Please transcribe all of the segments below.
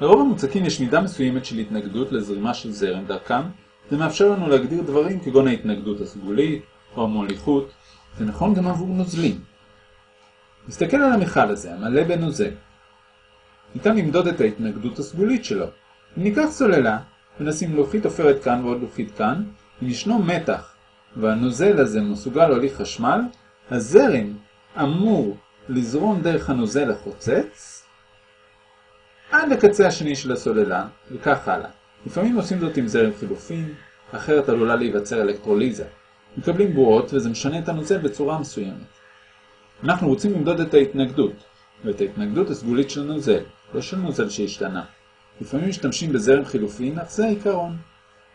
לרוב המוצקים יש מידה מסוימת של התנגדות לזרימה של זרם דרכם, זה מאפשר לנו להגדיר דברים כגון ההתנגדות הסגולית או המוליכות, זה נכון גם עבור נוזלים. נסתכל על המכל הזה, המלא בנוזל. ניתן למדוד את ההתנגדות הסגולית שלו. אם ניקח סוללה ונשים לוחית עופרת כאן ועוד לוחית כאן, אם ישנו מתח והנוזל הזה מסוגל להוליך חשמל, הזרם אמור לזרום דרך הנוזל החוצץ עד לקצה השני של הסוללה, וכך הלאה. לפעמים עושים זאת עם זרם חילופין, אחרת עלולה להיווצר אלקטרוליזה. מקבלים בועות וזה משנה את הנוזל בצורה מסוימת. אנחנו רוצים למדוד את ההתנגדות, ואת ההתנגדות הסגולית של נוזל, לא של נוזל שהשתנה. לפעמים משתמשים בזרם חילופין, אך זה העיקרון.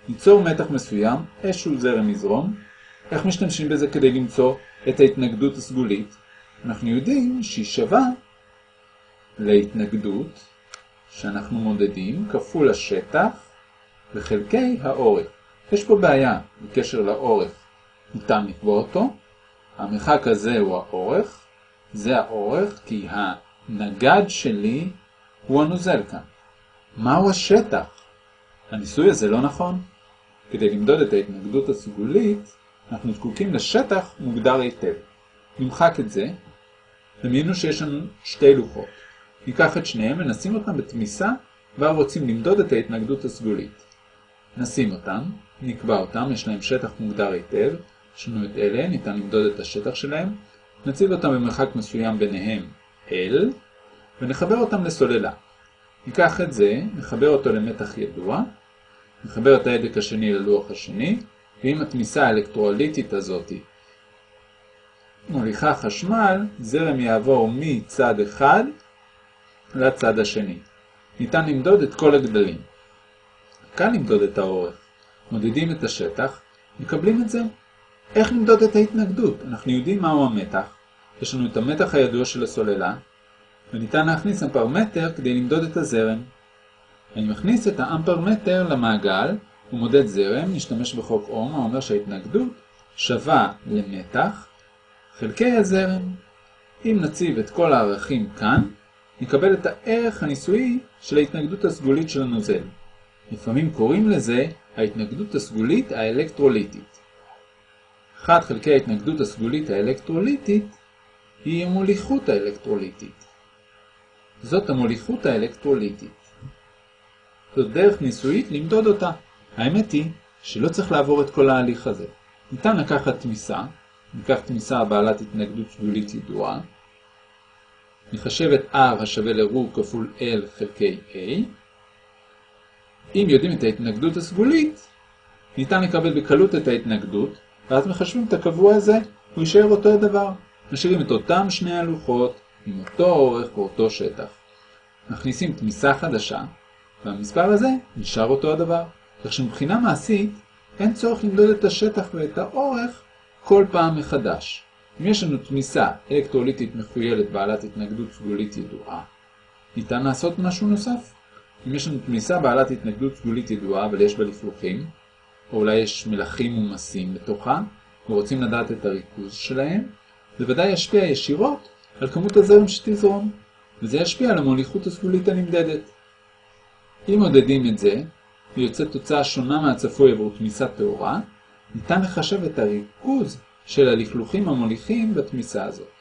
ניצור מתח מסוים, איזשהו זרם יזרום. איך משתמשים בזה כדי למצוא את ההתנגדות הסגולית? אנחנו יודעים שהיא שווה להתנגדות שאנחנו מודדים כפול השטח וחלקי האורך. יש פה בעיה בקשר לאורך. ניתן לקבוע אותו. המרחק הזה הוא האורך. זה האורך כי הנגד שלי הוא הנוזל כאן. מהו השטח? הניסוי הזה לא נכון. כדי למדוד את ההתנגדות הסגולית, אנחנו זקוקים לשטח מוגדר היטב. נמחק את זה. דמיינו שיש לנו שתי לוחות. ניקח את שניהם ונשים אותם בתמיסה, ואז רוצים למדוד את ההתנגדות הסגולית. נשים אותם, נקבע אותם, יש להם שטח מוגדר היטב, יש לנו את אלה, ניתן למדוד את השטח שלהם, נציב אותם במרחק מסוים ביניהם L, ונחבר אותם לסוללה. ניקח את זה, נחבר אותו למתח ידוע, נחבר את ההדק השני ללוח השני, ועם התמיסה האלקטרוליטית הזאת מוליכה חשמל, זרם יעבור מצד אחד לצד השני. ניתן למדוד את כל הגדלים. קל למדוד את האורך. מודדים את השטח, מקבלים את זה. איך למדוד את ההתנגדות? אנחנו יודעים מהו המתח. יש לנו את המתח הידוע של הסוללה, וניתן להכניס אמפרמטר כדי למדוד את הזרם. אני מכניס את האמפרמטר למעגל ומודד זרם, נשתמש בחוק אום האומר שההתנגדות שווה למתח חלקי הזרם. אם נציב את כל הערכים כאן, נקבל את הערך הניסויי של ההתנגדות הסגולית של הנוזל. לפעמים קוראים לזה ההתנגדות הסגולית האלקטרוליטית. 1 חלקי ההתנגדות הסגולית האלקטרוליטית היא המוליכות האלקטרוליטית. זאת המוליכות האלקטרוליטית. זאת דרך ניסויית למדוד אותה. האמת היא שלא צריך לעבור את כל ההליך הזה. ניתן לקחת תמיסה, ניקח תמיסה בעלת התנגדות סגולית ידועה, נחשב את R השווה ל-רו כפול L חלקי A. אם יודעים את ההתנגדות הסגולית, ניתן לקבל בקלות את ההתנגדות, ואז מחשבים את הקבוע הזה, הוא יישאר אותו הדבר. משאירים את אותם שני הלוחות, עם אותו אורך ואותו שטח. מכניסים תמיסה חדשה, והמספר הזה נשאר אותו הדבר. כך שמבחינה מעשית, אין צורך למדוד את השטח ואת האורך כל פעם מחדש. אם יש לנו תמיסה אלקטרוליטית מחוילת בעלת התנגדות סגולית ידועה, ניתן לעשות משהו נוסף. אם יש לנו תמיסה בעלת התנגדות סגולית ידועה אבל יש בה לפלוחים, או אולי יש מלחים ומסים בתוכה, ורוצים לדעת את הריכוז שלהם, זה ודאי ישפיע ישירות על כמות הזרם שתזרום, וזה ישפיע על המוליכות הסגולית הנמדדת. אם מודדים את זה, ויוצאת תוצאה שונה מהצפוי עבור תמיסה טהורה, ניתן לחשב את הריכוז של הלכלוכים המוליכים בתמיסה הזאת.